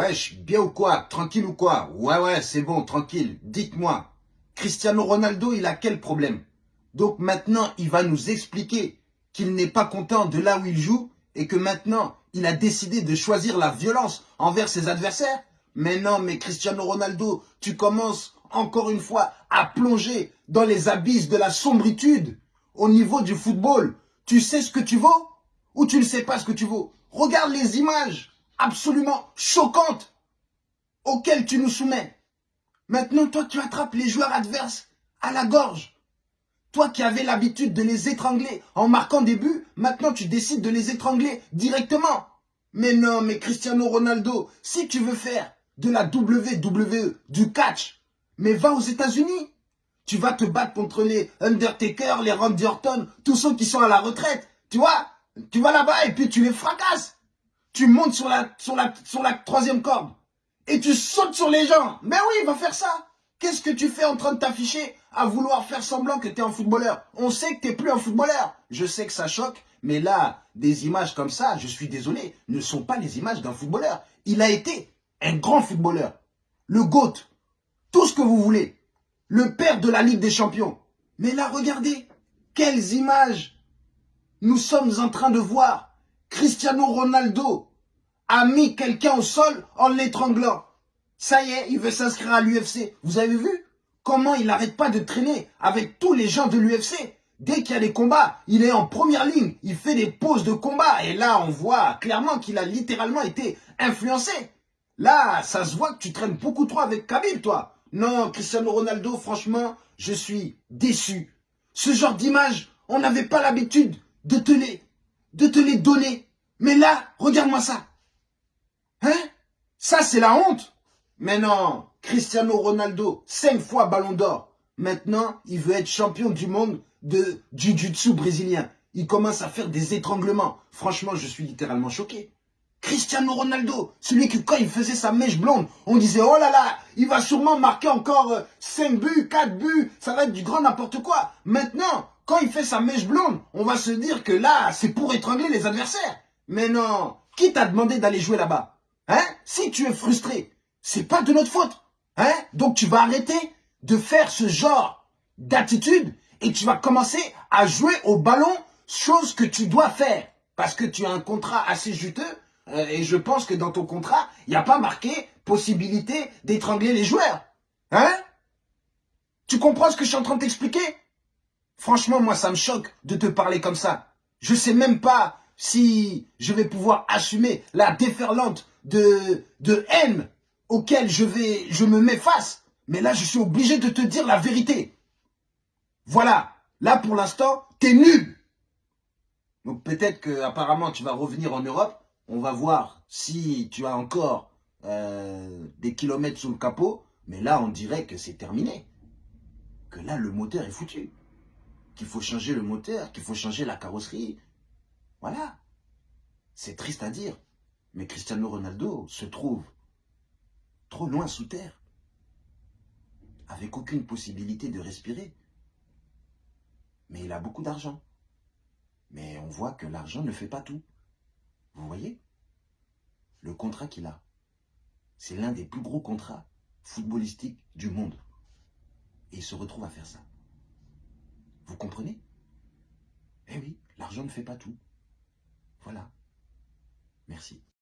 Wesh, bien ou quoi? Tranquille ou quoi? Ouais, ouais, c'est bon, tranquille. Dites-moi, Cristiano Ronaldo, il a quel problème? Donc maintenant, il va nous expliquer qu'il n'est pas content de là où il joue et que maintenant, il a décidé de choisir la violence envers ses adversaires? Mais non, mais Cristiano Ronaldo, tu commences encore une fois à plonger dans les abysses de la sombritude au niveau du football. Tu sais ce que tu vaux ou tu ne sais pas ce que tu vaux? Regarde les images absolument choquante auquel tu nous soumets. Maintenant, toi, tu attrapes les joueurs adverses à la gorge. Toi qui avais l'habitude de les étrangler en marquant des buts, maintenant tu décides de les étrangler directement. Mais non, mais Cristiano Ronaldo, si tu veux faire de la WWE, du catch, mais va aux États-Unis. Tu vas te battre contre les Undertaker, les Randy Orton, tous ceux qui sont à la retraite. Tu vois Tu vas là-bas et puis tu les fracasses tu montes sur la, sur la, sur la troisième corde et tu sautes sur les gens. Mais oui, va faire ça. Qu'est-ce que tu fais en train de t'afficher à vouloir faire semblant que tu es un footballeur? On sait que tu n'es plus un footballeur. Je sais que ça choque, mais là, des images comme ça, je suis désolé, ne sont pas les images d'un footballeur. Il a été un grand footballeur. Le GOAT. Tout ce que vous voulez. Le père de la Ligue des Champions. Mais là, regardez. Quelles images nous sommes en train de voir Cristiano Ronaldo a mis quelqu'un au sol en l'étranglant. Ça y est, il veut s'inscrire à l'UFC. Vous avez vu comment il n'arrête pas de traîner avec tous les gens de l'UFC Dès qu'il y a des combats, il est en première ligne, il fait des pauses de combat. Et là, on voit clairement qu'il a littéralement été influencé. Là, ça se voit que tu traînes beaucoup trop avec Khabib, toi. Non, Cristiano Ronaldo, franchement, je suis déçu. Ce genre d'image, on n'avait pas l'habitude de te les, de te les donner. Mais là, regarde-moi ça. Hein? Ça, c'est la honte. Mais non, Cristiano Ronaldo, cinq fois ballon d'or. Maintenant, il veut être champion du monde de jiu-jitsu brésilien. Il commence à faire des étranglements. Franchement, je suis littéralement choqué. Cristiano Ronaldo, celui qui, quand il faisait sa mèche blonde, on disait, oh là là, il va sûrement marquer encore 5 euh, buts, 4 buts, ça va être du grand n'importe quoi. Maintenant, quand il fait sa mèche blonde, on va se dire que là, c'est pour étrangler les adversaires. Mais non, qui t'a demandé d'aller jouer là-bas? Hein? Si tu es frustré, c'est pas de notre faute. Hein? Donc tu vas arrêter de faire ce genre d'attitude et tu vas commencer à jouer au ballon, chose que tu dois faire. Parce que tu as un contrat assez juteux euh, et je pense que dans ton contrat, il n'y a pas marqué possibilité d'étrangler les joueurs. Hein? Tu comprends ce que je suis en train de t'expliquer? Franchement, moi, ça me choque de te parler comme ça. Je sais même pas si je vais pouvoir assumer la déferlante de, de haine auquel je, vais, je me mets face. Mais là, je suis obligé de te dire la vérité. Voilà. Là, pour l'instant, t'es nul. Donc peut-être que apparemment tu vas revenir en Europe. On va voir si tu as encore euh, des kilomètres sous le capot. Mais là, on dirait que c'est terminé. Que là, le moteur est foutu qu'il faut changer le moteur, qu'il faut changer la carrosserie. Voilà. C'est triste à dire, mais Cristiano Ronaldo se trouve trop loin sous terre, avec aucune possibilité de respirer. Mais il a beaucoup d'argent. Mais on voit que l'argent ne fait pas tout. Vous voyez? Le contrat qu'il a, c'est l'un des plus gros contrats footballistiques du monde. Et il se retrouve à faire ça. Eh oui, l'argent ne fait pas tout. Voilà. Merci.